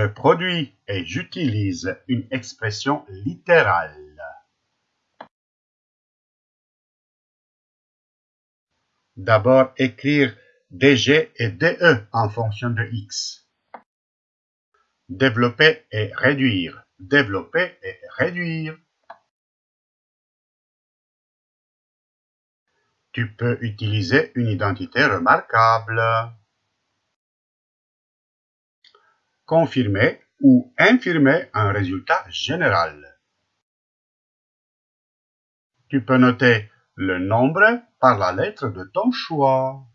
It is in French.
Je produis et j'utilise une expression littérale. D'abord écrire dg et de en fonction de x. Développer et réduire. Développer et réduire. Tu peux utiliser une identité remarquable. Confirmer ou infirmer un résultat général. Tu peux noter le nombre par la lettre de ton choix.